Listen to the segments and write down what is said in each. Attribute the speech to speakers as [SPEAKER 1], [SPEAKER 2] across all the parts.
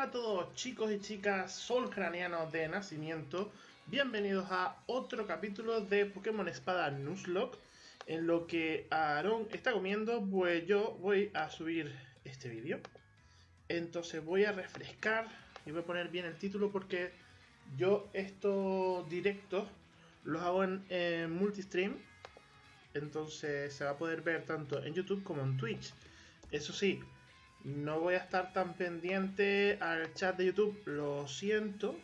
[SPEAKER 1] Hola a todos chicos y chicas solcranianos de nacimiento, bienvenidos a otro capítulo de Pokémon Espada Nuzlocke En lo que Aaron está comiendo, pues yo voy a subir este vídeo. Entonces voy a refrescar y voy a poner bien el título porque yo estos directos los hago en, en multistream. Entonces se va a poder ver tanto en YouTube como en Twitch. Eso sí, no voy a estar tan pendiente al chat de YouTube, lo siento.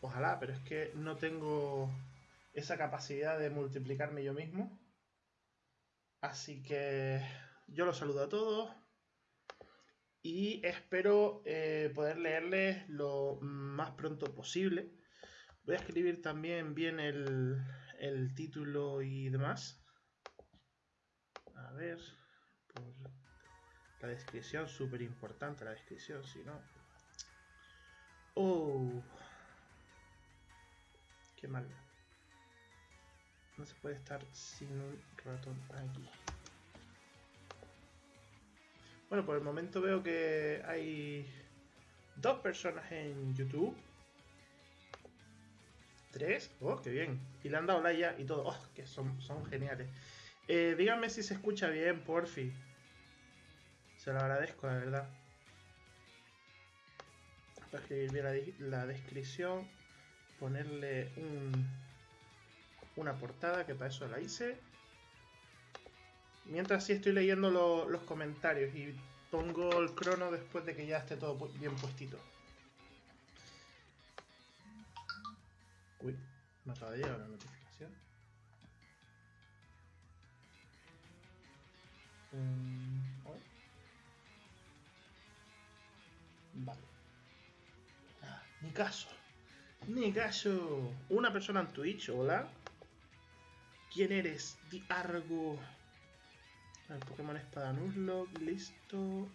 [SPEAKER 1] Ojalá, pero es que no tengo esa capacidad de multiplicarme yo mismo. Así que yo los saludo a todos. Y espero eh, poder leerles lo más pronto posible. Voy a escribir también bien el, título y demás. A ver. La descripción, súper importante la descripción, si no... ¡Oh! ¡Qué mal! No se puede estar sin un ratón aquí. Bueno, por el momento veo que hay dos personas en YouTube. Tres. ¡Oh, qué bien! Y le han dado like y todo. ¡Oh, que son, son geniales! Eh, díganme si se escucha bien, porfi. Se lo agradezco, la verdad. Para escribir bien la, descripción, ponerle un, una portada, que para eso la hice. Mientras sí estoy leyendo los comentarios y pongo el crono después de que ya esté todo bien puestito. Uy, me acaba de llegar una notificación. Um, Vale. Ah, ni caso. Ni caso. Una persona en Twitch, hola. ¿Quién eres? Di Argo. El Pokémon Espada Nuzlocke, listo.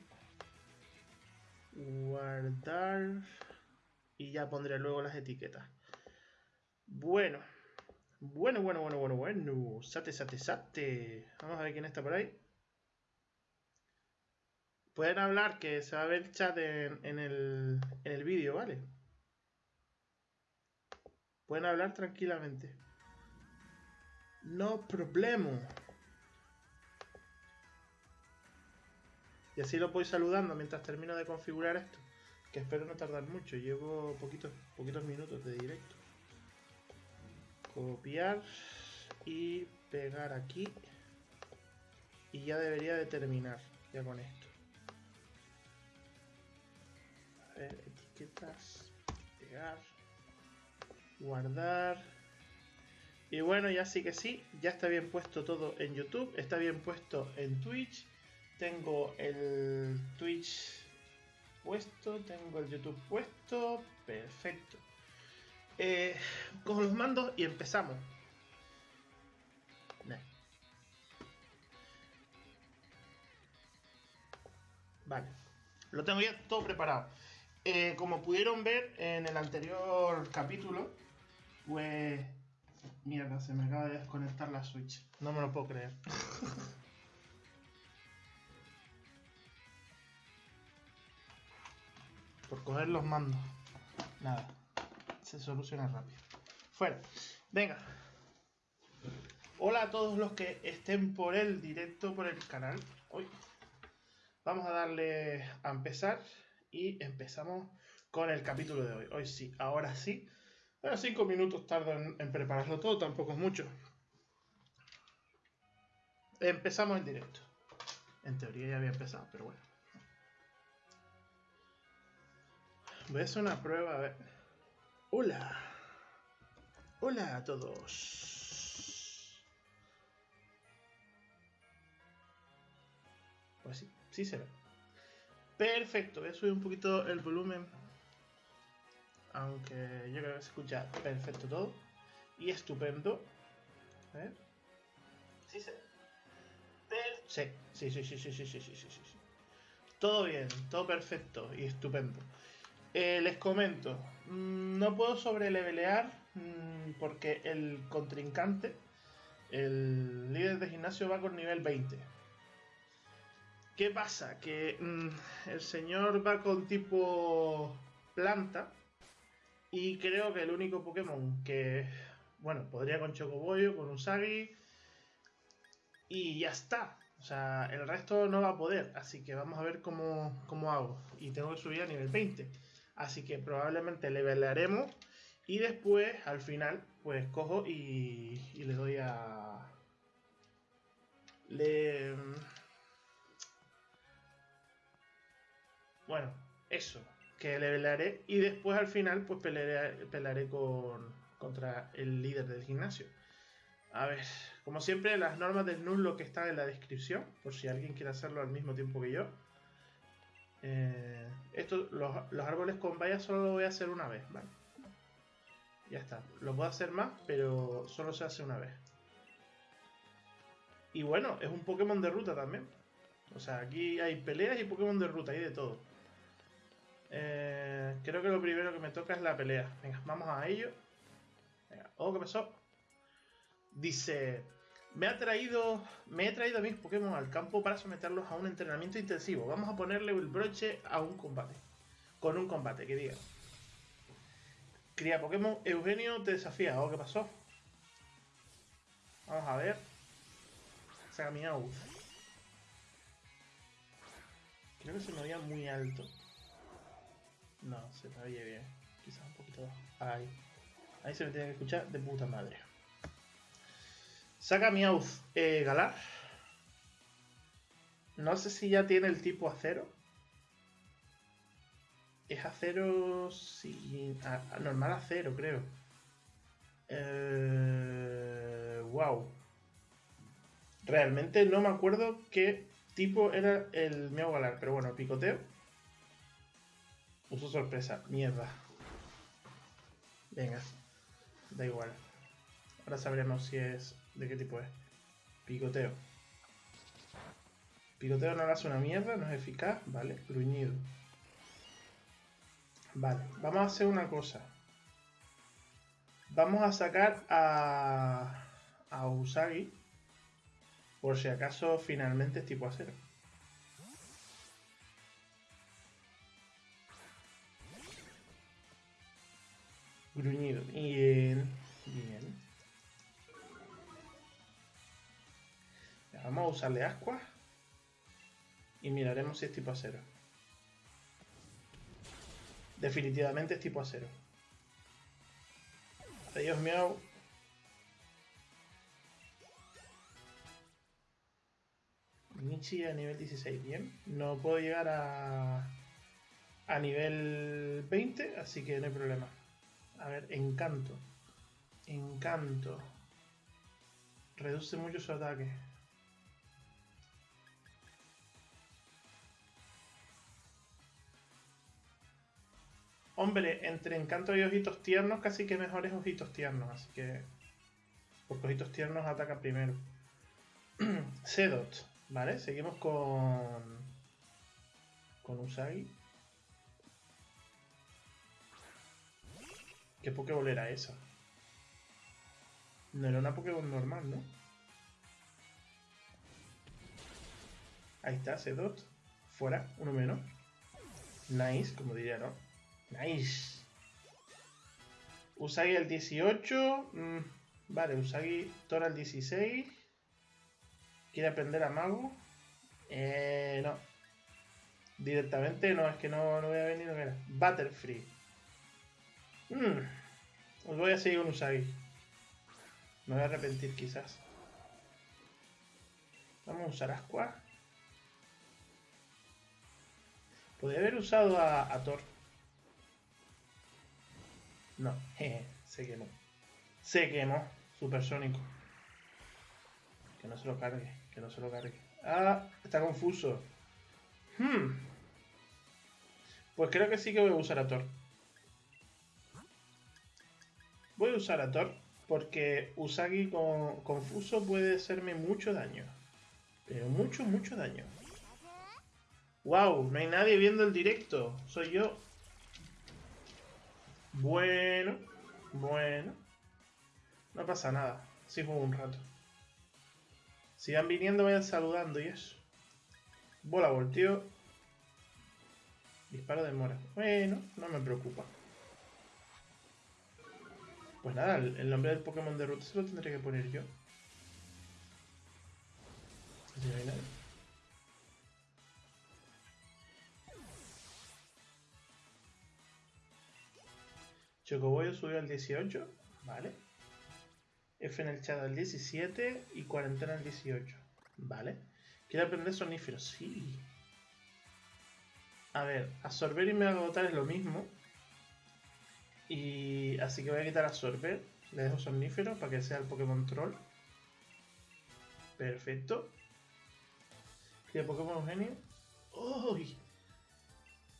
[SPEAKER 1] Guardar. Y ya pondré luego las etiquetas. Bueno. Bueno, bueno, bueno, bueno, bueno. Sate, sate, sate. Vamos a ver quién está por ahí. Pueden hablar, que se va a ver chat en, el, en el vídeo, ¿vale? Pueden hablar tranquilamente. No problema. Y así lo voy saludando mientras termino de configurar esto. Que espero no tardar mucho. Llevo poquitos, poquitos minutos de directo. Copiar y pegar aquí. Y ya debería de terminar ya con esto. Etiquetas, pegar, guardar. Y bueno, ya sí que sí, ya está bien puesto todo en YouTube, está bien puesto en Twitch. Tengo el Twitch puesto, tengo el YouTube puesto, perfecto. Eh, con los mandos y empezamos. Vale, lo tengo ya todo preparado. Eh, como pudieron ver en el anterior capítulo, pues. Mierda, se me acaba de desconectar la Switch. No me lo puedo creer. Por coger los mandos. Nada. Se soluciona rápido. Fuera. Venga. Hola a todos los que estén por el directo, por el canal. Hoy. Vamos a darle a empezar y empezamos con el capítulo de hoy. Hoy sí, ahora sí. Bueno, cinco minutos tardo en, prepararlo todo, tampoco es mucho. Empezamos el directo. En teoría ya había empezado, pero bueno. Voy a hacer una prueba, a. Hola. Hola a todos. Pues sí, sí se ve. Perfecto, voy a subir un poquito el volumen. Aunque yo creo que se escucha perfecto todo. Y estupendo. A ver. Sí, sí. Sí, sí, sí, sí, sí, sí, sí, sí, sí, sí. Todo bien, todo perfecto y estupendo. Eh, les comento, mm, no puedo sobrelevelear mm, porque el contrincante, el líder de gimnasio va con nivel 20. ¿Qué pasa? Que mm, el señor va con tipo planta. Y creo que el único Pokémon que, bueno, podría con Chocoboyo, con Usagi. Y ya está. O sea, el resto no va a poder. Así que vamos a ver cómo, cómo hago. Y tengo que subir a nivel 20. Así que probablemente levelearemos. Y después, al final, pues cojo y, y le doy a... Le... Bueno, eso que levelearé y después al final pues pelearé, con, contra el líder del gimnasio. A ver, como siempre las normas del lo que están en la descripción, por si alguien quiere hacerlo al mismo tiempo que yo. Eh, esto, los, árboles con vallas solo lo voy a hacer una vez, ¿vale? Ya está, lo puedo hacer más, pero solo se hace una vez. Y bueno, es un Pokémon de ruta también. O sea, aquí hay peleas y Pokémon de ruta, hay de todo. Eh, creo que lo primero que me toca es la pelea. Venga, vamos a ello. Venga. Oh, ¿qué pasó? Dice, me ha traído, me he traído a mis Pokémon al campo para someterlos a un entrenamiento intensivo. Vamos a ponerle el broche a un combate. Con un combate, que diga. Cría Pokémon, Eugenio te desafía. Oh, ¿qué pasó? Vamos a ver. Saca mi Creo que se me veía muy alto. No, se me oye bien. Quizás un poquito. Ahí. Ahí se me tiene que escuchar de puta madre. Saca mi eh, Galar. No sé si ya tiene el tipo acero. Es acero sin. normal acero, creo. Eh, wow. Realmente no me acuerdo qué tipo era el Miau Galar, pero bueno, picoteo. Uso sorpresa. Mierda. Venga. Da igual. Ahora sabremos si es... ¿De qué tipo es? Picoteo. Picoteo no hace una mierda, no es eficaz. Vale, gruñido. Vale, vamos a hacer una cosa. Vamos a sacar a... A Usagi. Por si acaso finalmente es tipo acero. Gruñido. Bien. Bien. vamos a usarle ascua. Y miraremos si es tipo acero. Definitivamente es tipo acero. Adiós, miau. Michi a nivel 16, bien. No puedo llegar a, a nivel 20, así que no hay problema. A ver, encanto. Encanto. Reduce mucho su ataque. Hombre, entre encanto y ojitos tiernos, casi que mejor es ojitos tiernos, así que. Porque ojitos tiernos ataca primero. Sedot, ¿vale? Seguimos con. Con Usagi. ¿Qué Pokéball era esa? No era una Pokéball normal, ¿no? Ahí está, Sedot. Fuera, uno menos. Nice, como diría, ¿no? Nice. Usagi al 18. Mm, vale, Usagi Tora al 16. ¿Quiere aprender a Mago? Eh, no. Directamente no, es que no, no voy a venir. Butterfree. Hmm. Os voy a seguir con Usagi. Me voy a arrepentir quizás. Vamos a usar Asqua. Podría haber usado a, Thor. No, jeje, se quemó. Se quemó. Supersónico. Que no se lo cargue, que no se lo cargue. Ah, está confuso. Hmm. Pues creo que sí que voy a usar a Thor. Voy a usar a Thor porque Usagi con confuso puede hacerme mucho daño. Pero mucho, mucho daño. ¡Wow! No hay nadie viendo el directo. Soy yo. Bueno. Bueno. No pasa nada. Sí juego un rato. Sigan viniendo, vayan saludando y eso. Bola volteo. Disparo de mora. Bueno, no me preocupa. Pues nada, el nombre del Pokémon de ruta se lo tendré que poner yo. Chocoboyo subió al 18, vale. F en el chat al 17 y cuarentena al 18, vale. ¿Quiere aprender soníferos? Sí. A ver, absorber y me agotar es lo mismo. Y así que voy a quitar absorber. Le dejo somnífero para que sea el Pokémon Troll. Perfecto. ¿Qué Pokémon Genio? ¡Uy!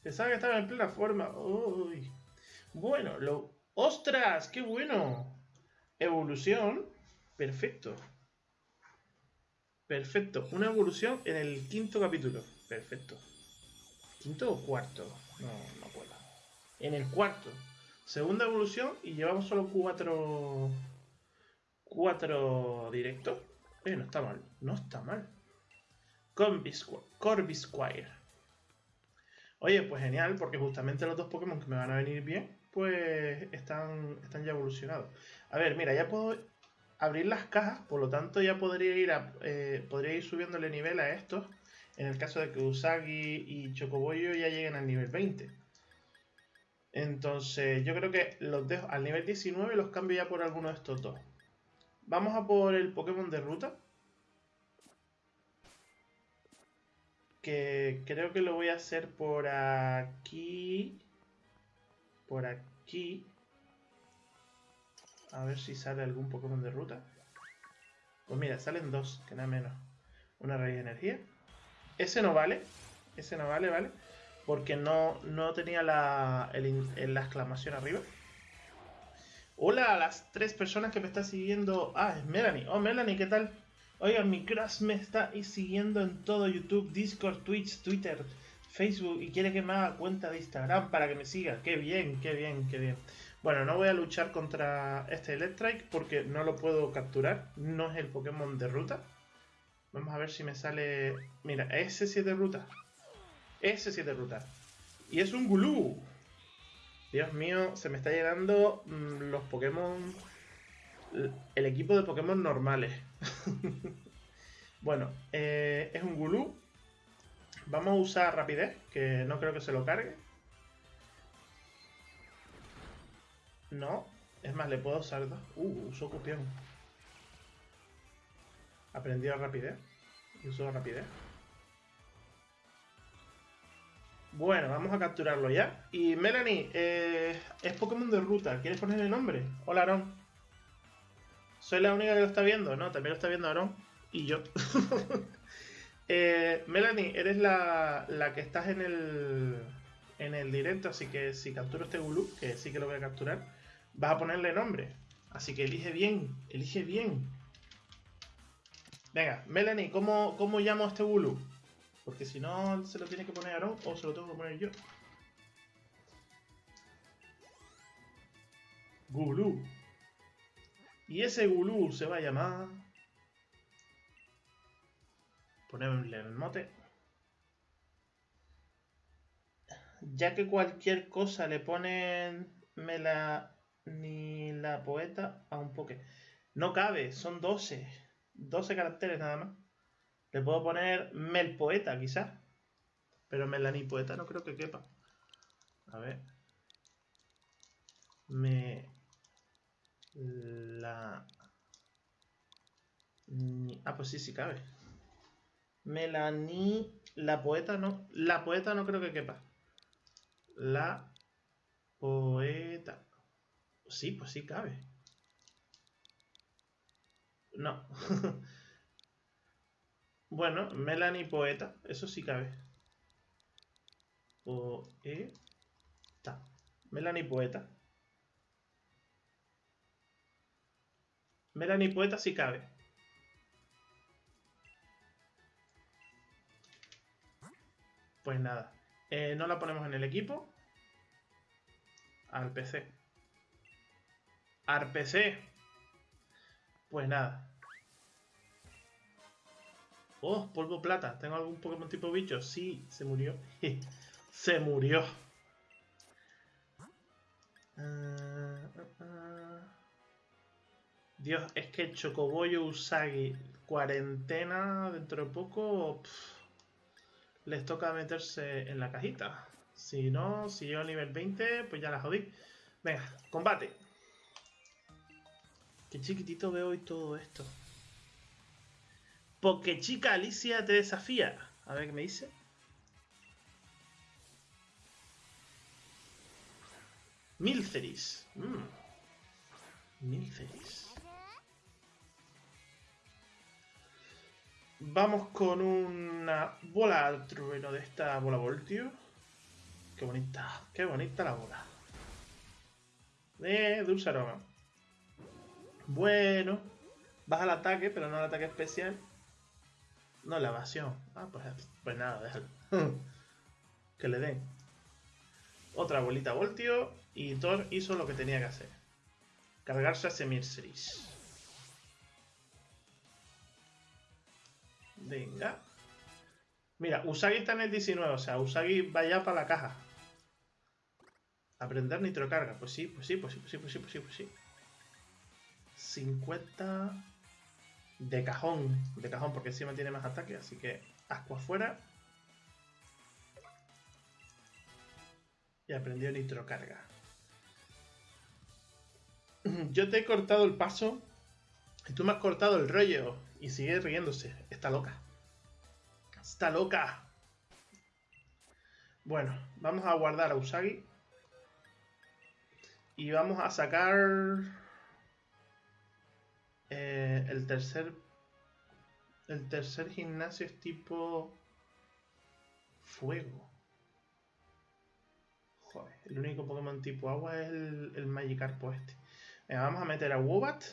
[SPEAKER 1] Pensaba que estaba en plena forma. ¡Uy! Bueno, lo... ¡Ostras! ¡Qué bueno! Evolución. Perfecto. Perfecto. Una evolución en el quinto capítulo. Perfecto. ¿Quinto o cuarto? No, no puedo. En el cuarto. Segunda evolución y llevamos solo cuatro... Cuatro directos. Eh, no está mal. No está mal. Corbisquire. Oye, pues genial, porque justamente los dos Pokémon que me van a venir bien, pues están, están ya evolucionados. A ver, mira, ya puedo abrir las cajas, por lo tanto ya podría ir, a, eh, podría ir subiéndole nivel a estos, en el caso de que Usagi y Chocoboyo ya lleguen al nivel 20. Entonces, yo creo que los dejo al nivel 19 los cambio ya por alguno de estos dos. Vamos a por el Pokémon de ruta. Que creo que lo voy a hacer por aquí. Por aquí. A ver si sale algún Pokémon de ruta. Pues mira, salen dos, que nada menos. Una raíz de energía. Ese no vale. Ese no vale, ¿vale? Porque no, no tenía la, la exclamación arriba. Hola a las tres personas que me están siguiendo. Ah, es Melanie. Oh, Melanie, ¿qué tal? Oiga, mi crush me está siguiendo en todo YouTube, Discord, Twitch, Twitter, Facebook y quiere que me haga cuenta de Instagram para que me siga. Qué bien, qué bien, qué bien. Bueno, no voy a luchar contra este Electrike porque no lo puedo capturar. No es el Pokémon de ruta. Vamos a ver si me sale... Mira, ese 7 ruta. Ese 7 ruta. Y es un Gulú. Dios mío, se me está llegando mm, los Pokémon... El equipo de Pokémon normales. bueno, eh, es un Gulú. Vamos a usar rapidez, que no creo que se lo cargue. No, es más, le puedo usar dos. Uh, uso cupión. Aprendió rapidez. Y uso rapidez. Bueno, vamos a capturarlo ya. Y Melanie, eh, es Pokémon de ruta. ¿Quieres ponerle nombre? Hola, Aaron. ¿Soy la única que lo está viendo? No, también lo está viendo Aaron. Y yo. Eh, Melanie, eres la, que estás en el, en el directo, así que si capturo este Gulu, que sí que lo voy a capturar, vas a ponerle nombre. Así que elige bien, elige bien. Venga, Melanie, ¿cómo, cómo llamo a este Gulu? Porque si no, se lo tiene que poner Aaron o se lo tengo que poner yo. Gulu. Y ese Gulu se va a llamar... Ponerle el mote. Ya que cualquier cosa le ponen la ni la poeta a un poke. No cabe, son 12. 12 caracteres nada más. Le puedo poner Mel Poeta, quizás. Pero Melanie Poeta no creo que quepa. A ver. Me la... Ah, pues sí, sí cabe. Melanie... La poeta no... La poeta no creo que quepa. La poeta... Sí, pues sí cabe. No. bueno, Melanie poeta. Eso sí cabe. Poeta. Melanie poeta. Melanie Poeta si cabe. Pues nada. Eh, no la ponemos en el equipo. Al PC. Al PC. Pues nada. Oh, polvo plata. ¿Tengo algún Pokémon tipo bicho? Sí, se murió. Se murió. Ah, ah, ah. Dios, es que Chocoboyo Usagi cuarentena dentro de poco les toca meterse en la cajita. Si no, si yo a nivel 20, pues ya la jodí. Venga, combate. Qué chiquitito veo hoy todo esto. Porque chica Alicia te desafía. A ver qué me dice. Milceris. Mm. Milceris. Vamos con una bola al trueno de esta bola voltio. Qué bonita, qué bonita la bola. De dulce aroma. Bueno, baja el ataque, pero no el ataque especial. No, la evasión. Ah, pues, pues nada, déjalo. que le den. Otra bolita voltio y Thor hizo lo que tenía que hacer. Cargarse a Semirceris. Venga. Mira, Usagi está en el 19, o sea, Usagi va ya para la caja. Aprender nitrocarga. Pues sí, pues sí, pues sí, pues sí, pues sí, pues sí, pues sí. 50 de cajón. De cajón, porque encima tiene más ataque, así que asco afuera. Y aprendió nitrocarga. Yo te he cortado el paso y tú me has cortado el rollo y sigue riéndose. Está loca. Está loca. Bueno, vamos a guardar a Usagi. Y vamos a sacar eh, el tercer el tercer gimnasio es tipo fuego. Joder, el único Pokémon tipo agua es el, el Magikarpo este. Venga, vamos a meter a Wobat,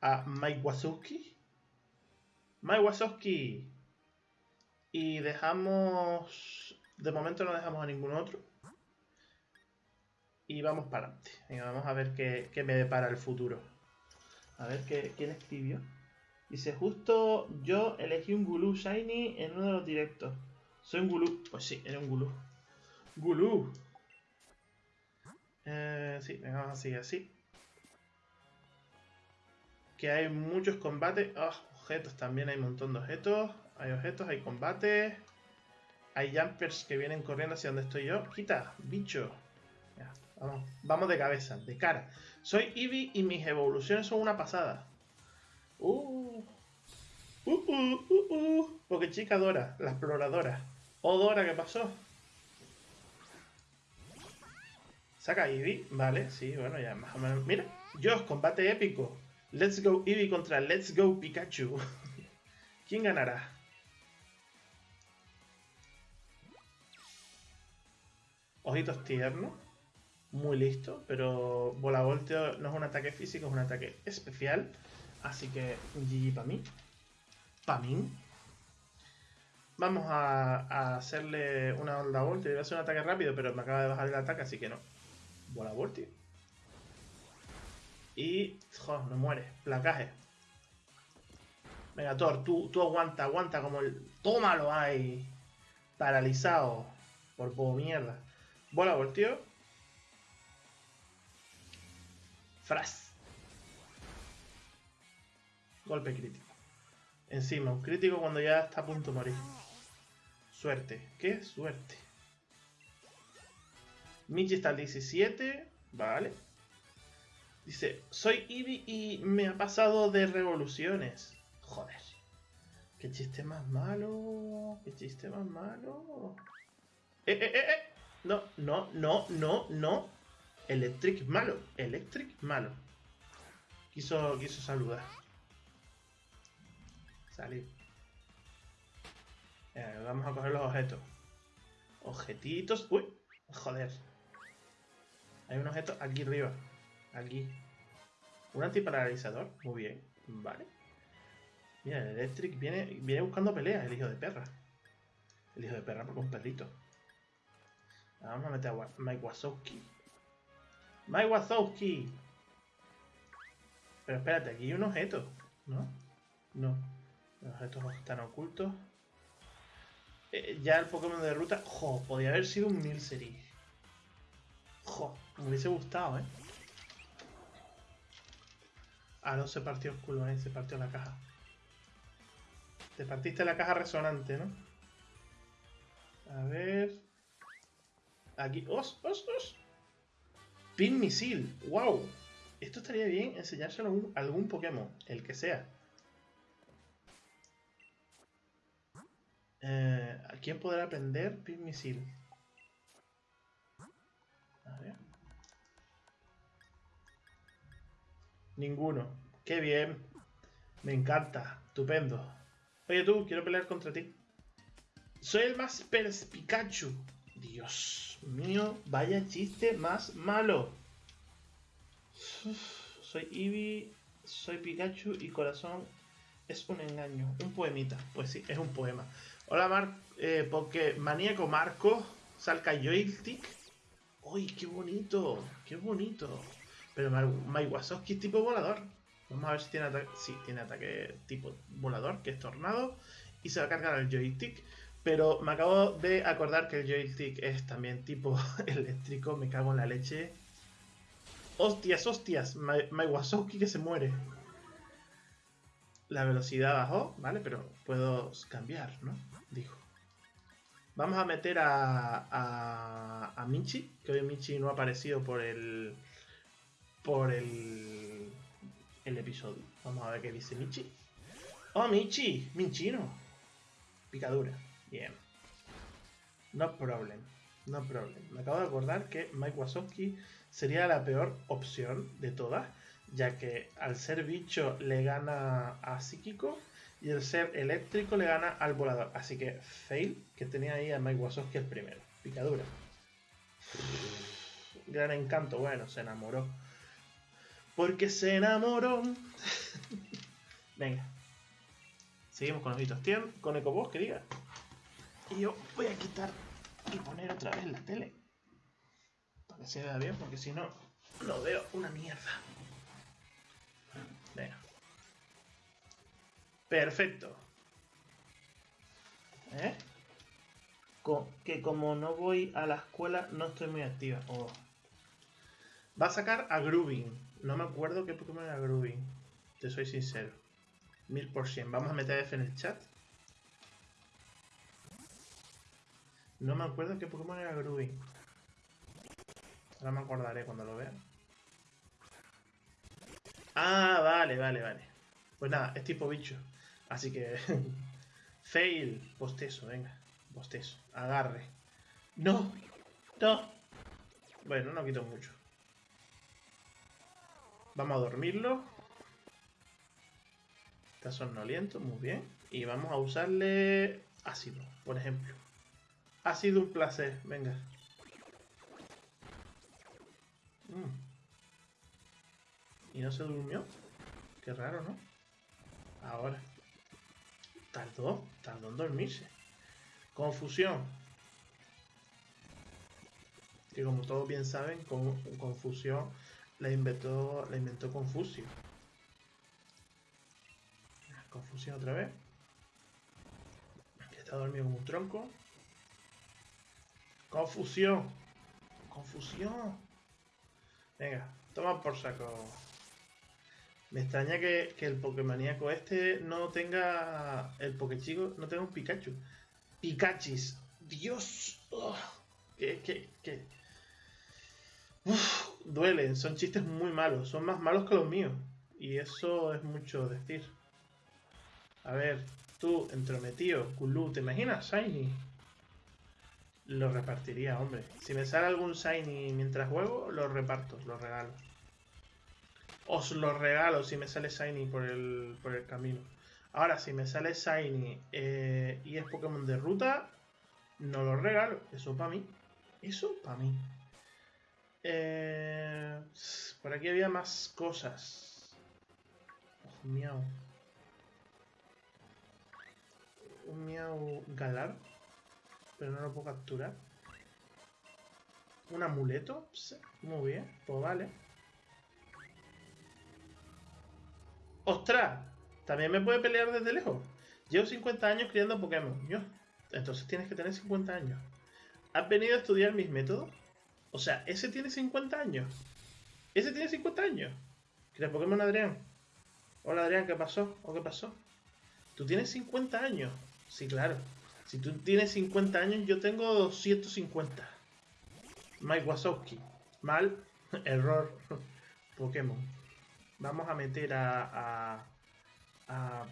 [SPEAKER 1] a Mike Wazowski. Mike Wazowski. Y dejamos... De momento no dejamos a ningún otro. Y vamos para adelante. Venga, vamos a ver qué, qué me depara el futuro. A ver ¿qué, quién escribió. Dice, justo yo elegí un Gulu Shiny en uno de los directos. Soy un Gulu. Pues sí, era un Gulu. Gulu. Eh, sí, venga, vamos a seguir así. Que hay muchos combates. Oh, objetos, también hay un montón de objetos. Hay objetos, hay combates. Hay jumpers que vienen corriendo hacia donde estoy yo. Quita, bicho. vamos, vamos de cabeza, de cara. Soy Eevee y mis evoluciones son una pasada. Uh, uh, uh, uh, uh. Porque chica Dora, la exploradora. Oh, Dora, ¿qué pasó? Saca Eevee, vale, sí, bueno, ya más o menos. Mira, Dios, combate épico. Let's go Eevee contra Let's go Pikachu. ¿Quién ganará? Ojitos tiernos muy listo, pero bola volteo no es un ataque físico, es un ataque especial. Así que GG para mí. Para mí. Vamos a, hacerle una onda voltio. Iba a hacer un ataque rápido, pero me acaba de bajar el ataque, así que no. Bola voltio. Y... Joder, no muere. Placaje. Venga, tú, tú aguanta, aguanta como el... Tómalo ahí. Paralizado. Por poco mierda. Bola voltio. Fras. Golpe crítico. Encima, un crítico cuando ya está a punto de morir. Suerte. ¿Qué? Suerte. Michi está al 17. Vale. Dice, soy Eevee y me ha pasado de revoluciones. Joder. Qué chiste más malo. Qué chiste más malo. Eh, eh, eh, eh. No, no, no, no, no. Electric malo. Electric malo. Quiso, quiso saludar. Salir. Vamos a coger los objetos. Objetitos. Uy, joder. Hay un objeto aquí arriba. Aquí. Un antiparalizador. Muy bien. Vale. Mira, el Electric viene, viene buscando pelea, el hijo de perra. El hijo de perra porque un perrito. Vamos a meter a Mike Wazowski. Mike Wazowski. Pero espérate, aquí hay un objeto, ¿no? No. Los objetos están ocultos. eh, ya el Pokémon de ruta. Jo, podría haber sido un Milcery. Jo, me hubiese gustado, ¿eh? Ah, no se partió ahí, se partió la caja. Te partiste la caja resonante, ¿no? A ver. Aquí. ¡Os! ¡Os! ¡Os! Pin misil. ¡Wow! Esto estaría bien enseñárselo a algún Pokémon, el que sea. Eh, ¿A quién podrá aprender Pin misil? A ver. Ninguno. ¡Qué bien! Me encanta. Estupendo. Oye tú, quiero pelear contra ti. Soy el más perspicachu. Dios mío, vaya chiste más malo. soy Eevee, soy Pikachu y corazón es un engaño. Un poemita. Pues sí, es un poema. Hola, Mar eh, porque maníaco Marco, salca joystick. ¡Uy, qué bonito! ¡Qué bonito! Pero Maiwasowski es tipo volador. Vamos a ver si tiene ataque. Sí, tiene ataque tipo volador, que es tornado. Y se va a cargar el joystick. Pero me acabo de acordar que el joystick es también tipo eléctrico. Me cago en la leche. ¡Hostias, hostias! Maiwasowski que se muere. La velocidad bajó, ¿vale? Pero puedo cambiar, ¿no? Dijo. Vamos a meter a, a, a Michi, que hoy Michi no ha aparecido por el por el, el episodio. Vamos a ver qué dice Michi. Oh, Michi, Minchino. Picadura. Bien. No problem. No problem. Me acabo de acordar que Mike Wazowski sería la peor opción de todas, ya que al ser bicho le gana a psíquico y el ser eléctrico le gana al volador. Así que fail, que tenía ahí a Mike Wazowski el primero. Picadura. Gran encanto, bueno, se enamoró. Porque se enamoró. Venga. Seguimos con ojitos tiernos, con Ecoboss, que diga. Y yo voy a quitar y poner otra vez la tele. Para que se vea bien, porque si no, lo veo una mierda. Venga. Perfecto. ¿Eh? que como no voy a la escuela, no estoy muy activa. Oh. Va a sacar a Grooving. No me acuerdo qué Pokémon era Grooving. Te soy sincero. Mil por cien. Vamos a meter F en el chat. No me acuerdo qué Pokémon era Grooving. Ahora me acordaré cuando lo vea. Ah, vale, vale, vale. Pues nada, es tipo bicho. Así que... Fail. Bostezo, venga. Bostezo. Agarre. No. No. Bueno, no quito mucho. Vamos a dormirlo. Está somnoliento, muy bien. Y vamos a usarle ácido, por ejemplo. Ha sido un placer, venga. Mm. ¿Y no se durmió? Qué raro, ¿no? Ahora. Tardó, tardó en dormirse. Confusión. Que como todos bien saben, con confusión la inventó, la inventó Confucio. Confusión otra vez. está dormido como un tronco. Confusión. Confusión. Venga, toma por saco. Me extraña que, el Pokémoníaco este no tenga. El Pokéchico no tenga un Pikachu. Pikachis. Dios. que, que, que duelen, son chistes muy malos, son más malos que los míos. Y eso es mucho decir. A ver, tú, entrometido, Kulu, ¿te imaginas? Shiny. Lo repartiría, hombre. Si me sale algún Shiny mientras juego, lo reparto, lo regalo. Os lo regalo si me sale Shiny por el, por el camino. Ahora, si me sale Shiny eh, y es Pokémon de ruta, no lo regalo. Eso para mí. Eso para mí. Eh, por aquí había más cosas. Un miau. Un miau galar. Pero no lo puedo capturar. Un amuleto. Muy bien. Pues vale. ¡Ostras! También me puede pelear desde lejos. Llevo 50 años criando Pokémon. Yo. Entonces tienes que tener 50 años. ¿Has venido a estudiar mis métodos? O sea, ese tiene 50 años. Ese tiene 50 años. ¿Qué Pokémon Adrián? Hola Adrián, ¿qué pasó? ¿O qué pasó? ¿Tú tienes 50 años? Sí, claro. Si tú tienes 50 años, yo tengo 250. Mike Wazowski. Mal. Error. Pokémon. Vamos a meter a... a, a,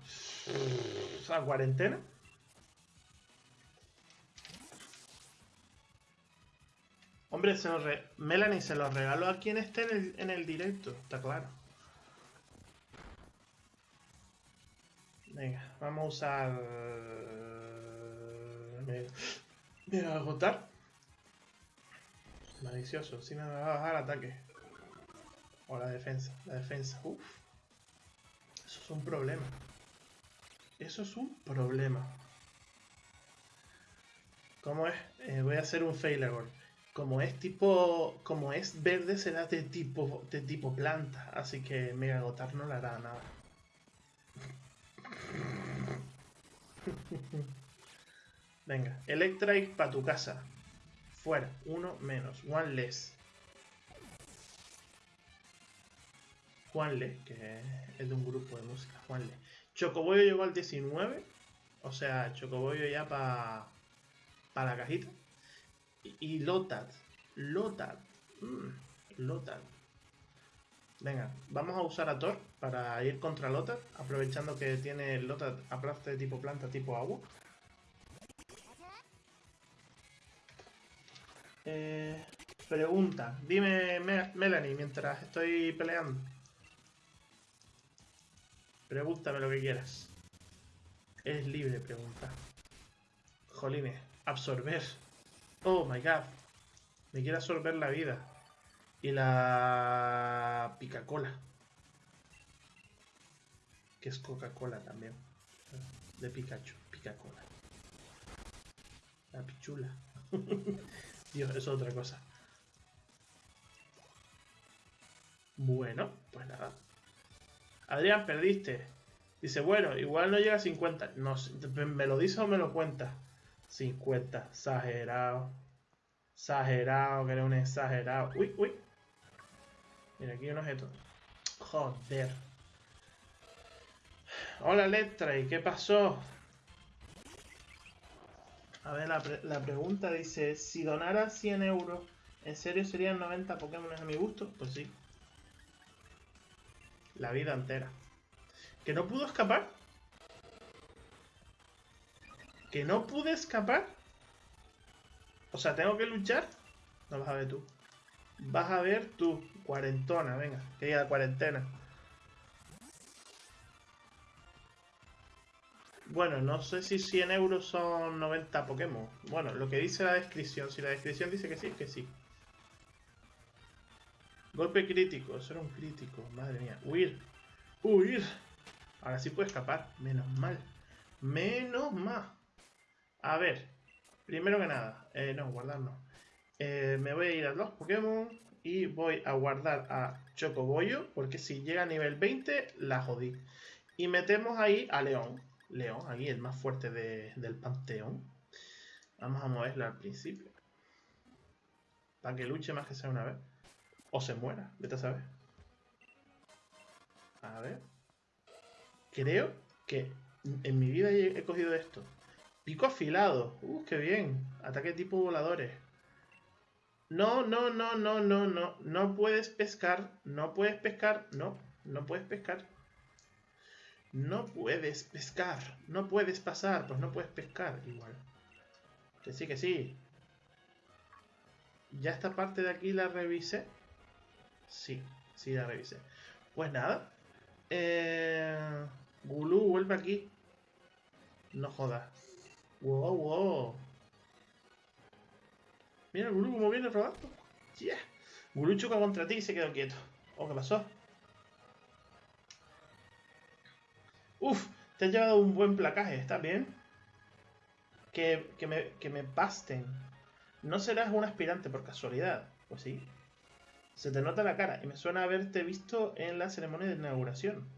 [SPEAKER 1] a cuarentena. Hombre, se Melanie se lo regaló a quien esté en el, en el directo, está claro. Venga, vamos a usar... Me, agotar. Malicioso, si me va a bajar ataque. O la defensa, la defensa. Uf. Eso es un problema. Eso es un problema. ¿Cómo es? Eh, voy a hacer un Failagor como es tipo como es verde será de tipo de tipo planta así que Mega Agotar no le hará nada venga Electric para tu casa fuera uno menos one less Juanle, que es de un grupo de música, Juanle. Chocoboyo llegó al 19, o sea, Chocoboyo ya para pa la cajita. Y, Lotad. Lotad. Mm, Lotad. Venga, vamos a usar a Thor para ir contra Lotad, aprovechando que tiene Lotad aparte de tipo planta, tipo agua. Eh, pregunta, dime Melanie mientras estoy peleando. Pregúntame lo que quieras. Es libre pregunta. Jolines, absorber. Oh my god. Me quiere absorber la vida. Y la Pica-Cola. Que es Coca-Cola también. De Pikachu. Pica-Cola. La pichula. Dios, eso es otra cosa. Bueno, pues nada. Adrián, perdiste. Dice, bueno, igual no llega a 50. No, ¿Me lo dice o me lo cuenta? 50. Exagerado. Exagerado, que era un exagerado. Uy, uy. Mira, aquí hay un objeto. Joder. Hola, Letra, ¿y qué pasó? A ver, la, la, pregunta dice, si donara 100 euros, ¿en serio serían 90 Pokémon a mi gusto? Pues sí. La vida entera. ¿Que no pudo escapar? ¿Que no pude escapar? O sea, ¿tengo que luchar? No vas a ver tú. Vas a ver tú, cuarentona, venga, que diga cuarentena. Bueno, no sé si 100 euros son 90 Pokémon. Bueno, lo que dice la descripción. Si la descripción dice que sí, que sí. Golpe crítico. Eso era un crítico. Madre mía. Huir. Huir. Ahora sí puede escapar. Menos mal. Menos mal. A ver, primero que nada, eh, no, guardar no. Eh, me voy a ir a los Pokémon y voy a guardar a Chocoboyo, porque si llega a nivel 20, la jodí. Y metemos ahí a León. León, aquí el más fuerte del panteón. Vamos a moverlo al principio. Para que luche más que sea una vez. O se muera, vete a saber. A ver. Creo que en mi vida he cogido esto. Pico afilado. Uh, qué bien. Ataque tipo voladores. No, no, no, no, no, no. No puedes pescar. No puedes pescar. No, no puedes pescar. No puedes pescar. No puedes pasar. Pues no puedes pescar. Igual. Que sí, que sí. ¿Ya esta parte de aquí la revisé? Sí, sí la revisé. Pues nada. Eh... Gulu, vuelve aquí. No jodas. Wow, wow. Mira el Gulu como viene rodando. Yeah. Gulu choca contra ti y se quedó quieto. Oh, ¿qué pasó? Uf, te has llevado un buen placaje, ¿está bien? Que, que, me, que me pasten. ¿No serás un aspirante por casualidad? Pues sí. Se te nota la cara y me suena haberte visto en la ceremonia de inauguración.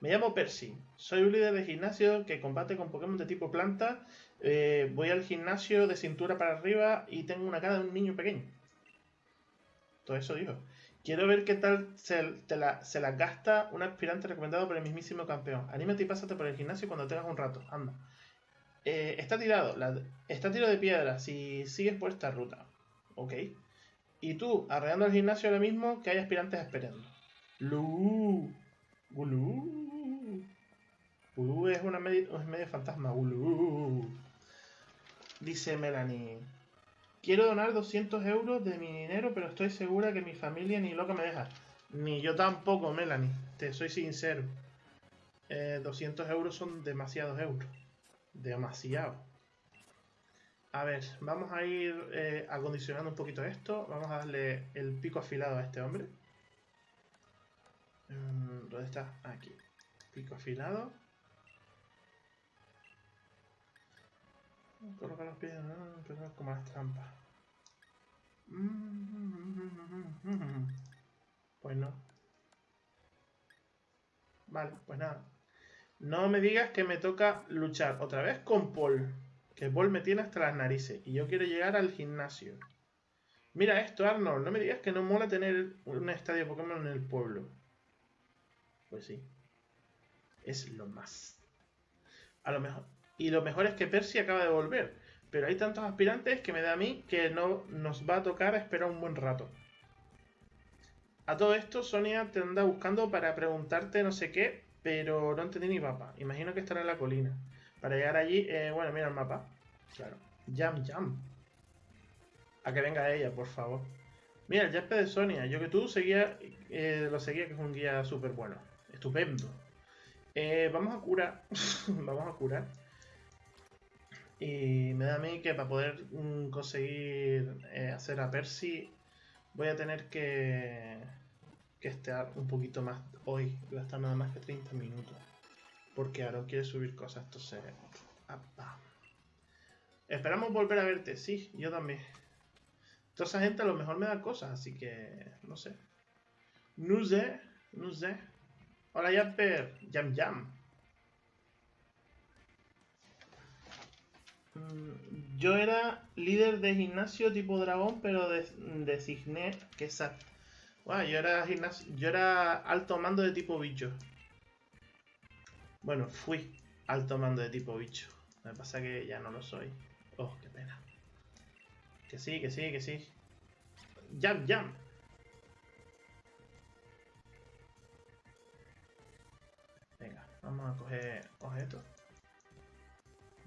[SPEAKER 1] Me llamo Percy. Soy un líder de gimnasio que combate con Pokémon de tipo planta. Eh, voy al gimnasio de cintura para arriba y tengo una cara de un niño pequeño. Todo eso dijo. Quiero ver qué tal se, la, se gasta un aspirante recomendado por el mismísimo campeón. Anímate y pásate por el gimnasio cuando tengas un rato. Anda. Eh, está tirado. está tiro de piedra si sigues por esta ruta. Ok. Y tú, arreando el gimnasio ahora mismo, que hay aspirantes esperando. Lu. Gulú. Gulú es una medio, es medio fantasma. Gulú. Dice Melanie. Quiero donar 200 euros de mi dinero, pero estoy segura que mi familia ni loca me deja. Ni yo tampoco, Melanie. Te soy sincero. 200 eh, euros son demasiados euros. Demasiado. A ver, vamos a ir eh, acondicionando un poquito esto. Vamos a darle el pico afilado a este hombre. Mm, ¿Dónde está? Aquí. Pico afilado. Colocar los pies, ¿no? como las trampas. Pues no. Vale, pues nada. No me digas que me toca luchar otra vez con Paul. Que Paul me tiene hasta las narices. Y yo quiero llegar al gimnasio. Mira esto, Arnold. No me digas que no mola tener un estadio Pokémon en el pueblo. Pues sí. Es lo más. A lo mejor. Y lo mejor es que Percy acaba de volver. Pero hay tantos aspirantes que me da a mí que no nos va a tocar esperar un buen rato. A todo esto, Sonia te anda buscando para preguntarte no sé qué, pero no entendí ni mapa. Imagino que estará en la colina. Para llegar allí, eh, bueno, mira el mapa. Claro. Jam, jam. A que venga ella, por favor. Mira, el Jasper de Sonia. Yo que tú seguía, eh, lo seguía, que es un guía súper bueno. Estupendo. Eh, vamos a curar. vamos a curar. Y me da a mí que para poder mm, conseguir eh, hacer a Percy voy a tener que, que estar un poquito más hoy, gastar nada más que 30 minutos. Porque Aaron quiere subir cosas, entonces... Esperamos volver a verte, sí, yo también. Toda esa gente a lo mejor me da cosas, así que no sé. No sé, no sé. Hola Jasper, Jam Jam. Yo era líder de gimnasio tipo dragón, pero designé que. Bueno, yo era yo era alto mando de tipo bicho. Bueno, fui alto mando de tipo bicho. Me pasa que ya no lo soy. Oh, qué pena. Que sí, que sí, que sí. Jam, jam. Venga, vamos a coger objetos.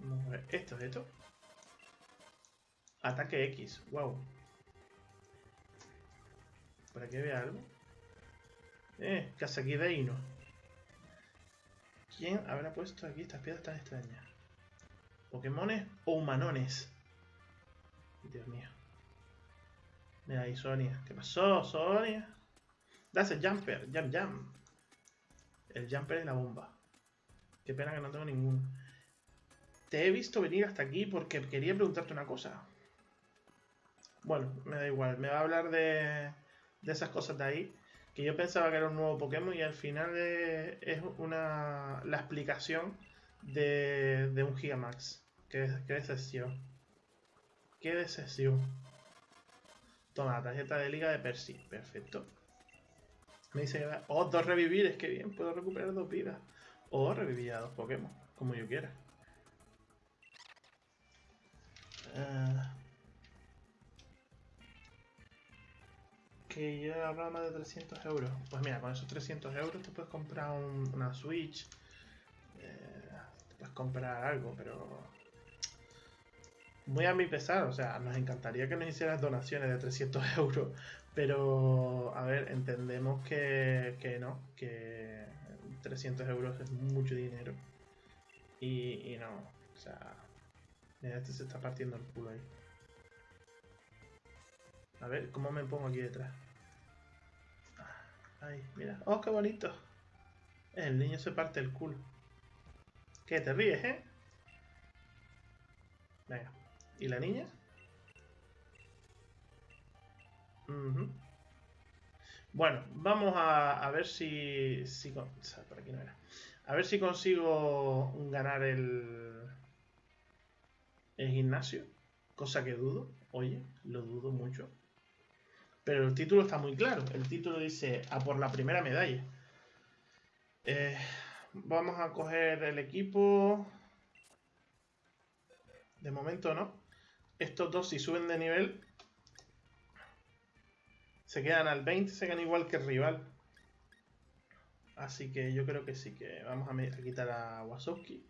[SPEAKER 1] Vamos a ver, esto, esto. Ataque X, wow. ¿Para que vea algo? Eh, Casaquideino. ¿Quién habrá puesto aquí estas piedras tan extrañas? ¿Pokémones o humanones? Dios mío. Mira ahí, Sonia. ¿Qué pasó, Sonia? Das el jumper, jump, jump. El jumper es la bomba. Qué pena que no tengo ninguno. Te he visto venir hasta aquí porque quería preguntarte una cosa. Bueno, me da igual. Me va a hablar de, de esas cosas de ahí. Que yo pensaba que era un nuevo Pokémon y al final es, una la explicación de, de un Gigamax. Qué, qué decepción. Qué decepción. Toma, la tarjeta de liga de Percy. Perfecto. Me dice que... Oh, dos revivir. Es que bien, puedo recuperar dos vidas. O revivir a dos Pokémon, como yo quiera. Eh, que yo hablaba más de 300 euros. Pues mira, con esos 300 euros te puedes comprar una Switch. Eh, te puedes comprar algo, pero... Muy a mi pesar, o sea, nos encantaría que nos hicieras donaciones de 300 euros, pero a ver, entendemos que, que no, que 300 euros es mucho dinero. Y, y no, o sea, Mira, este se está partiendo el culo ahí. A ver, ¿cómo me pongo aquí detrás? Ahí, mira. ¡Oh, qué bonito! El niño se parte el culo. ¿Qué? ¿Te ríes, eh? Venga. ¿Y la niña? Bueno, vamos a, ver si, si... Por aquí no era. A ver si consigo ganar el... El gimnasio. Cosa que dudo. Oye, lo dudo mucho. Pero el título está muy claro. El título dice a por la primera medalla. Eh, vamos a coger el equipo. De momento no. Estos dos si suben de nivel se quedan al 20, se quedan igual que el rival. Así que yo creo que sí, que vamos a, quitar a Wasowski.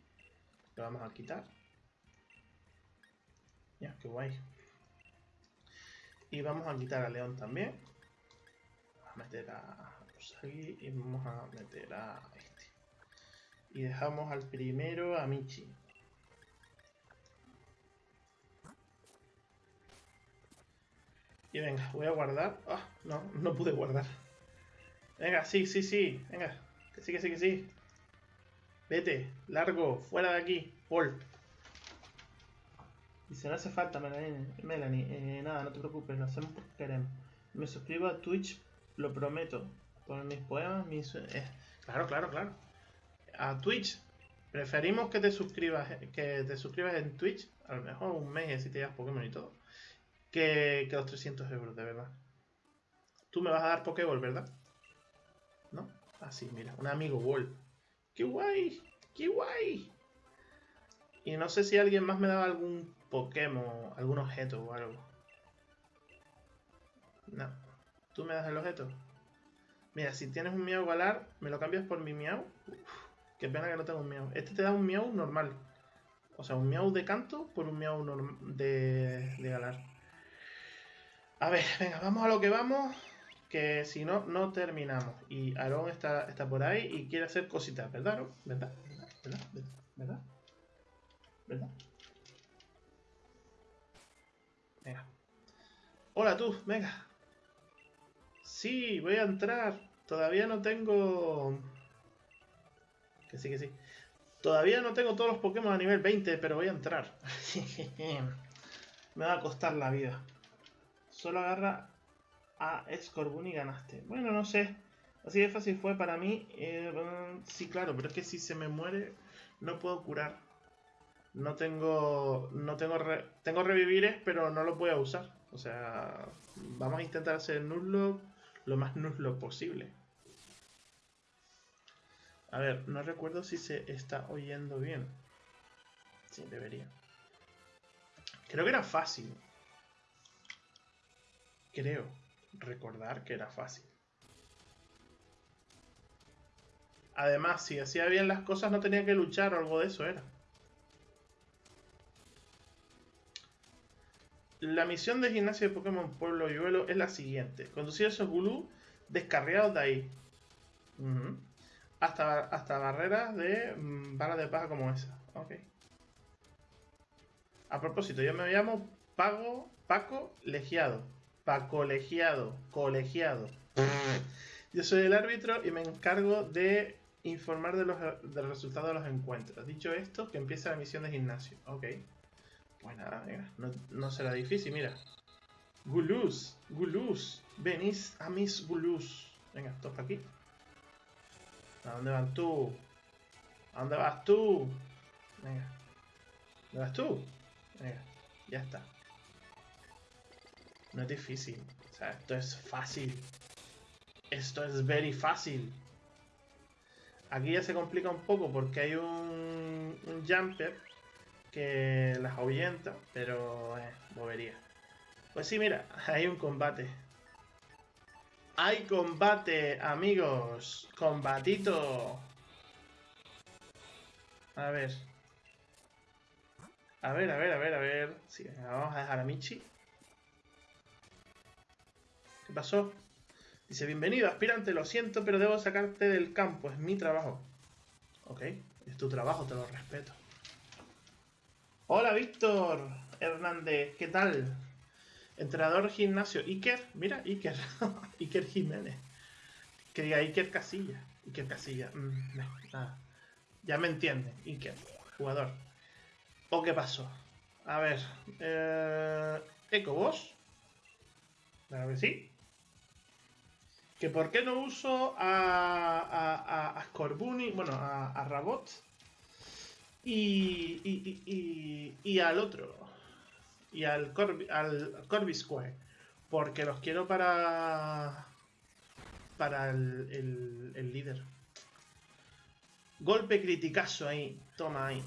[SPEAKER 1] Lo vamos a quitar. Ya, qué guay. Y vamos a quitar a León también. Vamos a meter a y vamos a meter a este. Y dejamos al primero a Michi. Y venga, voy a guardar. Ah, no, no pude guardar. Venga, sí, sí, sí. Venga, que sí, que sí, que sí. Vete, largo, fuera de aquí, Paul. Dice, no hace falta, Melanie. Melanie eh, nada, no te preocupes, lo hacemos porque queremos. Me suscribo a Twitch, lo prometo. Por mis poemas, mis... Eh, claro, claro, claro. A Twitch. Preferimos que te suscribas que te suscribas en Twitch. A lo mejor un mes si te llevas Pokémon y todo que, los 300 euros, de verdad. Tú me vas a dar Pokéball, ¿verdad? ¿No? Así, ah, mira, un amigo Ball. ¡Qué guay! ¡Qué guay! Y no sé si alguien más me daba algún Pokémon, algún objeto o algo. No. ¿Tú me das el objeto? Mira, si tienes un Miau Galar, ¿me lo cambias por mi Miau? qué pena que no tengo un Miau. Este te da un Miau normal. O sea, un Miau de canto por un Miau de, de Galar. A ver, venga, vamos a lo que vamos. Que si no, no terminamos. Y Aarón está, está por ahí y quiere hacer cositas, ¿verdad, Aarón? ¿Verdad? ¿Verdad? ¿Verdad? ¿Verdad? Venga. Hola tú, venga. Sí, voy a entrar. Todavía no tengo... Que sí, que sí. Todavía no tengo todos los Pokémon a nivel 20, pero voy a entrar. Me va a costar la vida. Solo agarra a Scorbun y ganaste. Bueno, no sé. Así de fácil fue para mí. Eh, sí, claro, pero es que si se me muere, no puedo curar. No tengo. No tengo. tengo revivires, pero no lo voy a usar. O sea, vamos a intentar hacer Nuzlocke lo más Nuzlocke posible. A ver, no recuerdo si se está oyendo bien. Sí, debería. Creo que era fácil creo recordar que era fácil. Además, si hacía bien las cosas no tenía que luchar o algo de eso era. La misión de gimnasio de Pokémon Pueblo Yuelo es la siguiente. Conducir a esos Gulú descarriados de ahí. hasta, hasta barreras de mm, balas de paja como esa. Ok. A propósito, yo me llamo Pago, Paco Legiado. Pa colegiado, colegiado. Yo soy el árbitro y me encargo de informar de los, del resultado de los encuentros. Dicho esto, que empieza la misión de gimnasio. Ok. Pues nada, venga, no, será difícil, mira. Gulus, Gulus, venís a mis Gulus. Venga, toca aquí. ¿A dónde vas tú? ¿A dónde vas tú? Venga. ¿Dónde vas tú? Venga, ya está. No es difícil. O sea, esto es fácil. Esto es very fácil. Aquí ya se complica un poco porque hay un jumper que las ahuyenta, pero eh, bobería. Pues sí, mira, hay un combate. ¡Hay combate, amigos! ¡Combatito! A ver. A ver, a ver, a ver, a ver. Sí, vamos a dejar a Michi. ¿Qué pasó? Dice, bienvenido, aspirante, lo siento, pero debo sacarte del campo, es mi trabajo. Ok, es tu trabajo, te lo respeto. Hola, Víctor Hernández, ¿qué tal? Entrenador gimnasio, Iker, mira, Iker, Iker Jiménez. Que diga Iker Casilla, Iker Casilla, mm. Ya me entiende, Iker, jugador. ¿O qué pasó? A ver, eh, Eco, ¿vos? Claro que sí. Que por qué no uso a, a, a, Scorbunny, bueno, a, a Rabot y, y, y, y, al otro, y al, Corby, al Corbisque, porque los quiero para para el, el, líder. Golpe criticazo ahí, toma ahí.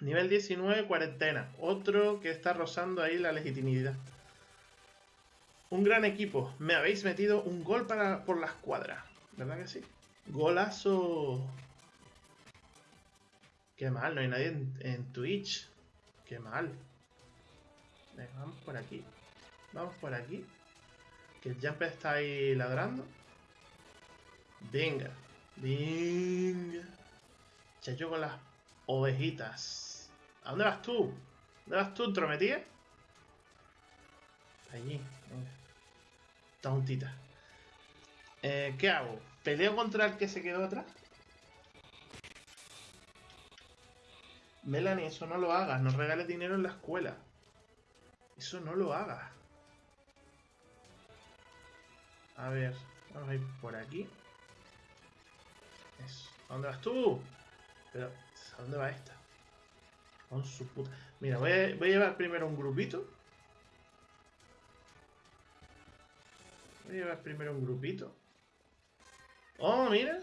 [SPEAKER 1] Nivel 19, cuarentena. Otro que está rozando ahí la legitimidad. Un gran equipo. Me habéis metido un gol para, por la escuadra. ¿Verdad que sí? Golazo. Qué mal, no hay nadie en, Twitch. Qué mal. Venga, vamos por aquí. Vamos por aquí. Que el Jumper está ahí ladrando. Venga. Venga. yo con las ovejitas. ¿A dónde vas tú? ¿Dónde vas tú, entrometida? Allí. Tontita. Eh, ¿Qué hago? ¿Peleo contra el que se quedó atrás? Melanie, eso no lo hagas. No regales dinero en la escuela. Eso no lo hagas. A ver, vamos a ir por aquí. ¿A dónde vas tú? Pero, ¿a dónde va esta? Con su puta. Mira, voy a llevar primero un grupito. Voy a llevar primero un grupito. Oh, mira.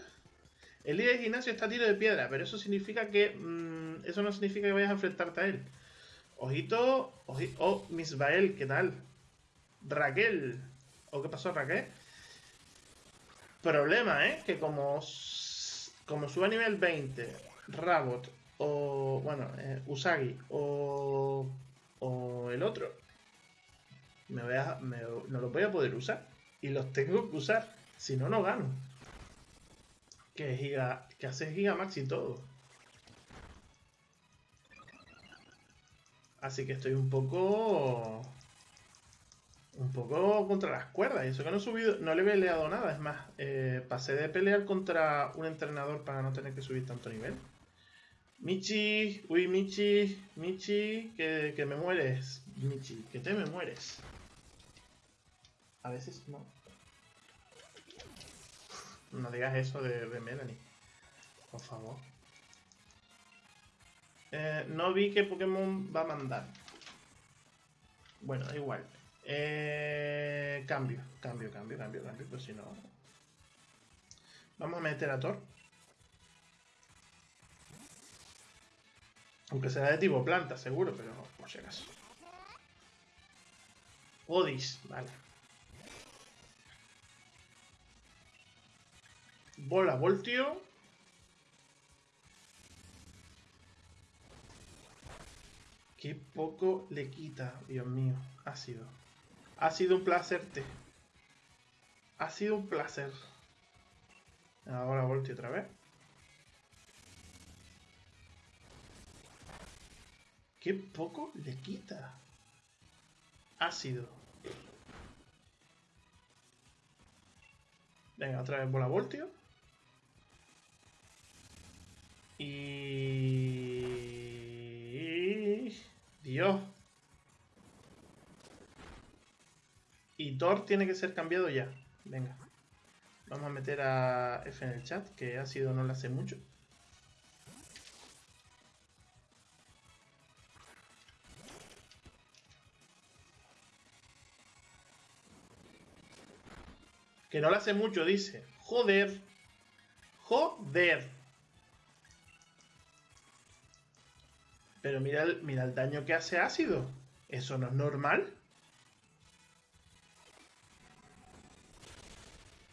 [SPEAKER 1] El líder de gimnasio está a tiro de piedra, pero eso significa que... Mmm, eso no significa que vayas a enfrentarte a él. Ojito, ojito. Oh, Misbael, ¿qué tal? Raquel. ¿O qué pasó, Raquel? Problema, ¿eh? Que como... Como suba a nivel 20, Rabot o, bueno, eh, Usagi o, o el otro, me voy a, no lo voy a poder usar. Y los tengo que usar, si no, no gano. Que, giga, que hace Gigamax y todo. Así que estoy un poco... Un poco contra las cuerdas. Y eso que no he subido, no le he peleado nada. Es más, eh, pasé de pelear contra un entrenador para no tener que subir tanto nivel. Michi, uy, Michi, Michi, que, que me mueres. Michi, que te me mueres. A veces no. No digas eso de, Melanie. Por favor. Eh, no vi qué Pokémon va a mandar. Bueno, da igual. Eh, cambio, cambio, cambio, cambio, cambio. Pues si no. Vamos a meter a Thor. Aunque será de tipo planta, seguro, pero por si acaso. Odis, vale. Bola, voltio. Qué poco le quita, Dios mío. Ha sido. Ha sido un placer. Te. Ha sido un placer. Ahora voltio otra vez. Qué poco le quita. Ácido. Venga, otra vez bola voltio. Y... Dios. Y Thor tiene que ser cambiado ya. Venga. Vamos a meter a F en el chat, que ácido no le hace mucho. Que no lo hace mucho, dice. Joder. Joder. Pero mira el, mira el daño que hace ácido. ¿Eso no es normal?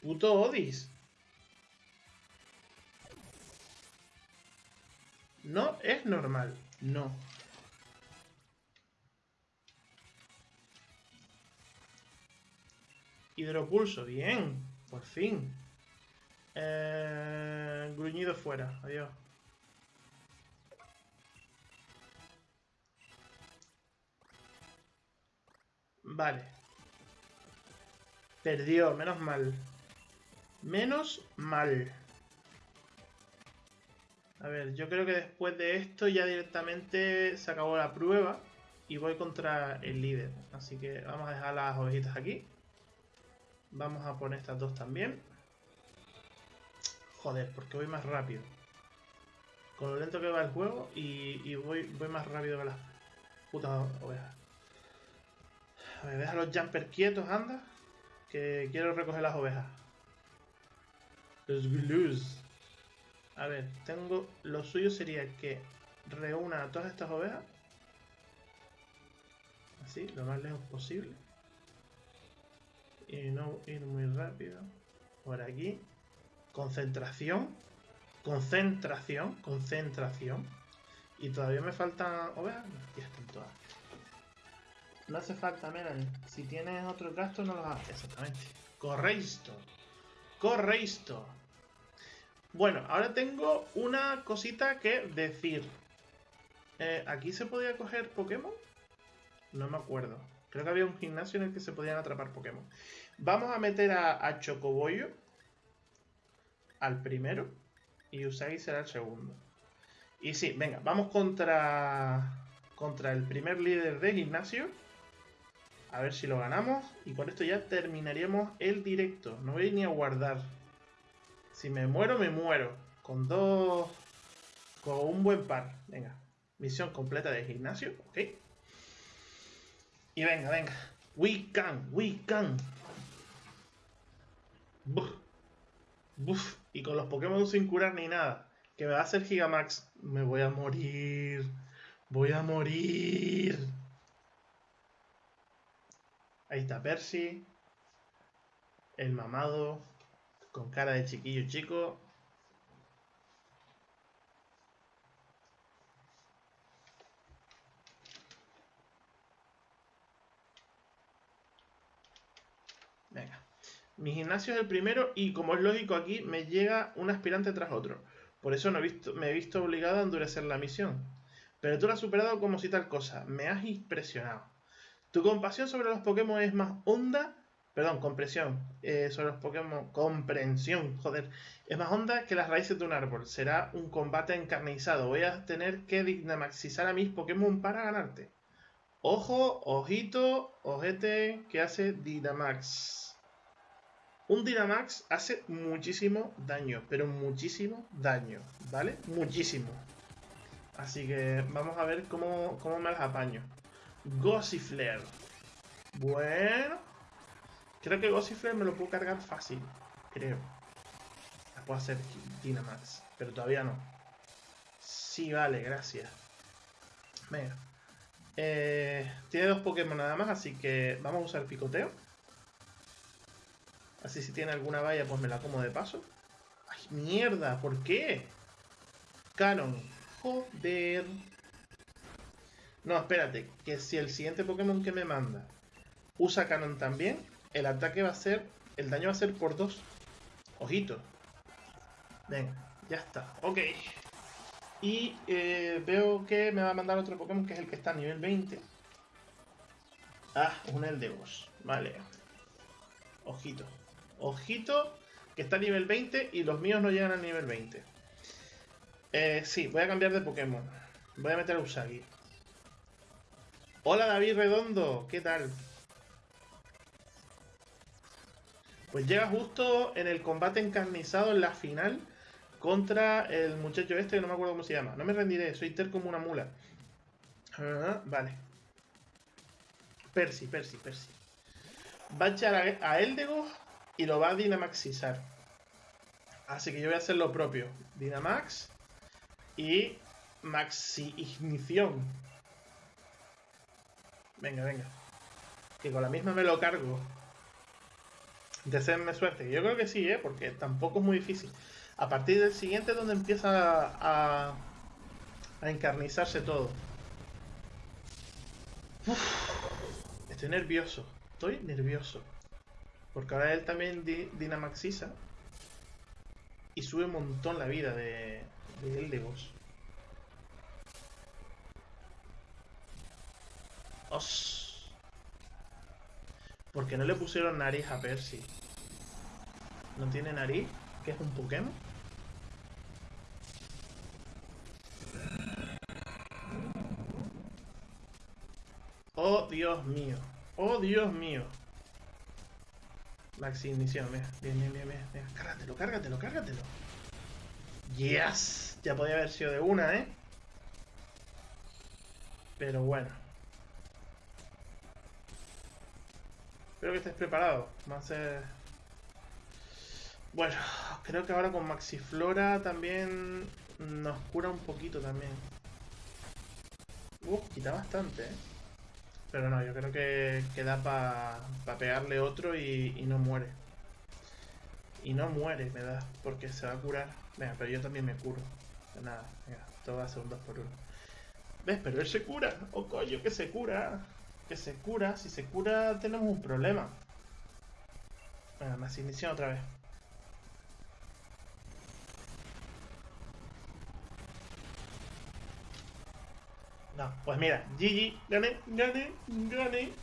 [SPEAKER 1] Puto Odis. No es normal. No. Hidropulso, bien. Por fin. Eh, gruñido fuera. Adiós. Vale. Perdió, menos mal. Menos mal. A ver, yo creo que después de esto ya directamente se acabó la prueba. y voy contra el líder. Así que vamos a dejar las ovejitas aquí. Vamos a poner estas dos también. Joder, porque voy más rápido. Con lo lento que va el juego y, voy, voy más rápido que las putas ovejas. A ver, deja los jumpers quietos, anda. Que quiero recoger las ovejas. Los blues. A ver, tengo... Lo suyo sería que reúna a todas estas ovejas. Así, lo más lejos posible. Y no ir muy rápido. Por aquí. Concentración. Concentración. Concentración. Y todavía me faltan ovejas. Ya están todas. No hace falta, Melanie. Si tienes otro gasto, no los haces. Exactamente. Correcto. Correcto. Bueno, ahora tengo una cosita que decir. Eh, ¿Aquí se podía coger Pokémon? No me acuerdo. Creo que había un gimnasio en el que se podían atrapar Pokémon. Vamos a meter a, Chocoboyo al primero y Usagi será el segundo. Y sí, venga, vamos contra, contra el primer líder de gimnasio. A ver si lo ganamos. Y con esto ya terminaríamos el directo. No voy ni a guardar. Si me muero, me muero. Con dos... Con un buen par. Venga. Misión completa de gimnasio. Ok. Y venga, venga. We can, we can. Buf. Buf. Y con los Pokémon sin curar ni nada. Que me va a hacer Gigamax. Me voy a morir. Voy a morir. Ahí está Percy. El mamado con cara de chiquillo chico. Venga. Mi gimnasio es el primero y como es lógico aquí me llega un aspirante tras otro. Por eso no me he visto obligado a endurecer la misión. Pero tú lo has superado como si tal cosa. Me has impresionado. Tu compasión sobre los Pokémon es más honda Perdón, compresión. Eh, sobre los Pokémon. Comprensión, joder. Es más honda que las raíces de un árbol. Será un combate encarnizado. Voy a tener que dinamaxizar a mis Pokémon para ganarte. Ojo, ojito, ojete, que hace Dynamax. Un Dynamax hace muchísimo daño, pero muchísimo daño, ¿vale? Muchísimo. Así que vamos a ver cómo, cómo me las apaño. Gossiflare. Bueno, Creo que Gossiflare me lo puedo cargar fácil. Creo. La puedo hacer Dynamax. Pero todavía no. Sí, vale, gracias. Venga. Eh, tiene dos Pokémon nada más, así que vamos a usar picoteo. Así si tiene alguna valla, pues me la como de paso. ¡Ay, mierda! ¿Por qué? Canon. Joder. No, espérate. Que si el siguiente Pokémon que me manda usa Canon también, el ataque va a ser, el daño va a ser por dos. Ojito. Venga, ya está. Ok. Y eh, veo que me va a mandar otro Pokémon que es el que está a nivel 20. Ah, un Eldegos. Vale. Ojito. Ojito, que está a nivel 20 y los míos no llegan al nivel 20. Eh, sí, voy a cambiar de Pokémon. Voy a meter a Usagi. Hola David Redondo, ¿qué tal? Pues llega justo en el combate encarnizado en la final contra el muchacho este que no me acuerdo cómo se llama. No me rendiré, soy ter como una mula. Ah, vale. Percy, Percy, Percy. Va a echar a, Eldego y lo va a dinamaxizar. Así que yo voy a hacer lo propio. Dynamax y maxi ignición. Venga, venga. Que con la misma me lo cargo. Deseenme suerte. Yo creo que sí, ¿eh? porque tampoco es muy difícil. A partir del siguiente es donde empieza a, a encarnizarse todo. estoy nervioso. Estoy nervioso. Porque ahora él también dinamaxiza. Y sube un montón la vida de, de él de vos. Os. Porque no le pusieron nariz a Percy. ¿No tiene nariz? ¿Que es un Pokémon? Dios mío. Oh, Dios mío. Maxi inicio, bien, bien, bien, bien, bien. Cárgatelo, cárgatelo, cárgatelo. Yes. Ya podía haber sido de una, ¿eh? Pero bueno. Espero que estés preparado. Va a ser... Bueno, creo que ahora con Maxiflora también nos cura un poquito también. Uf, quita bastante, ¿eh? Pero no, yo creo que, queda da para pegarle otro y, no muere. Y no muere, me da, porque se va a curar. Venga, pero yo también me curo. Nada, venga, todo va a ser un 2 por 1 ¿Ves? Pero él se cura. Oh, coño, que se cura. Que se cura. Si se cura, tenemos un problema. Venga, más inicia otra vez. No, pues mira, GG, gané, gané, gané.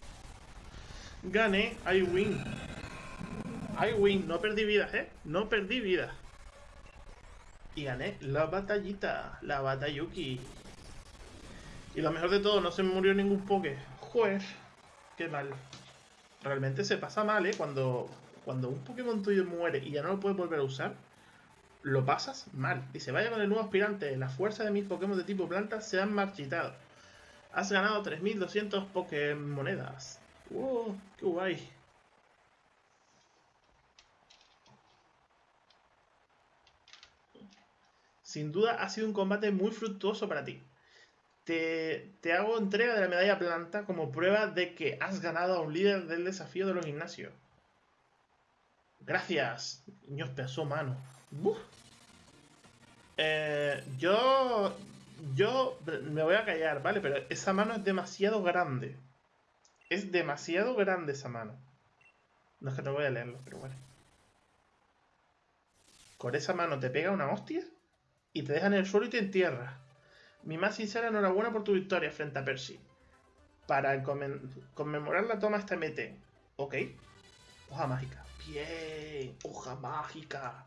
[SPEAKER 1] Gané, I win. I win, no perdí vidas, ¿eh? No perdí vidas. Y gané la batallita, la batayuki. Y lo mejor de todo, no se me murió ningún poke. Joder, qué mal. Realmente se pasa mal, ¿eh? Cuando, cuando un Pokémon tuyo muere y ya no lo puedes volver a usar, lo pasas mal. Dice, vaya con el nuevo aspirante, la fuerza de mis Pokémon de tipo planta se han marchitado. Has ganado 3200 Pokémonedas. ¡Wow! ¡Qué guay! Sin duda ha sido un combate muy fructuoso para ti. Te, te, hago entrega de la medalla planta como prueba de que has ganado a un líder del desafío de los gimnasios. Gracias, niños pedazo mano. Eh, yo yo me voy a callar, ¿vale? Pero esa mano es demasiado grande. Es demasiado grande esa mano. No es que no voy a leerlo, pero bueno. Con esa mano te pega una hostia y te deja en el suelo y te entierra. Mi más sincera enhorabuena por tu victoria frente a Percy. Para conmemorar la toma esta MT. Ok. Hoja mágica. Bien. Hoja mágica.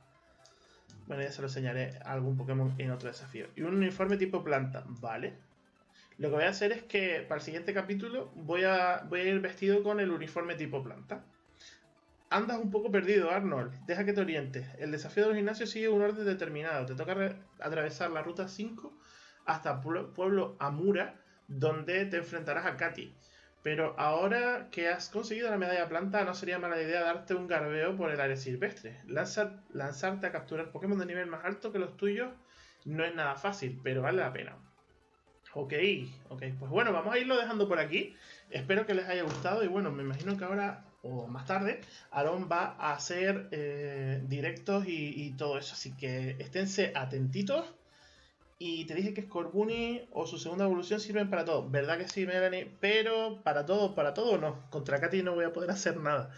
[SPEAKER 1] Bueno, ya se lo enseñaré a algún Pokémon en otro desafío. Y un uniforme tipo planta, ¿vale? Lo que voy a hacer es que para el siguiente capítulo voy a, voy a ir vestido con el uniforme tipo planta. Andas un poco perdido, Arnold. Deja que te orientes. El desafío de los gimnasios sigue un orden determinado. Te toca atravesar la ruta 5 hasta Pueblo Amura, donde te enfrentarás a Katy. Pero ahora que has conseguido la medalla planta, no sería mala idea darte un garbeo por el área silvestre. lanzarte a capturar Pokémon de nivel más alto que los tuyos no es nada fácil, pero vale la pena. Ok, ok, pues bueno, vamos a irlo dejando por aquí. Espero que les haya gustado y bueno, me imagino que ahora o más tarde Aaron va a hacer eh, directos y, y todo eso, así que esténse atentitos y te dije que Scorbunny o su segunda evolución sirven para todo. ¿Verdad que sí, Melanie? Pero para todo, para todo no. Contra Katy no voy a poder hacer nada.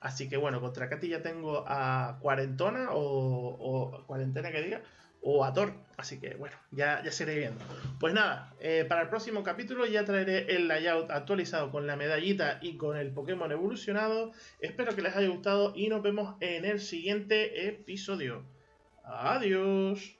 [SPEAKER 1] Así que bueno, contra Katy ya tengo a Cuarentona o, Cuarentena que diga, o a Thor. Así que bueno, ya, ya se viendo. Pues nada, eh, para el próximo capítulo ya traeré el layout actualizado con la medallita y con el Pokémon evolucionado. Espero que les haya gustado y nos vemos en el siguiente episodio. Adiós.